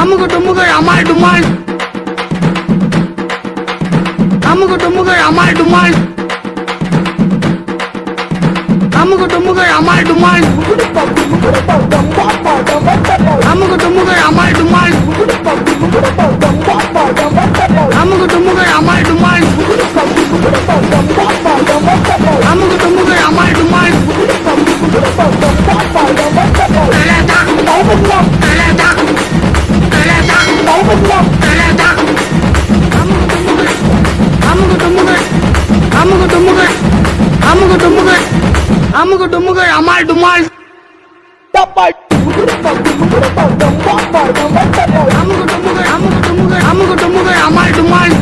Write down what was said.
அமுகு டுமுகள் அமால் டுமால். அமுகு டுமுகள் அமால் டுமால். அமுகு டுமுகள் அமால் டுமால். அமுகு டுமுகள் அமுகு டுமுகள் அமுகு டுமுகள் அமால் டுமால். அமுகு டுமுகள் அமுகு டுமுகள் அமுகு டுமுகள் அமால் டுமால்.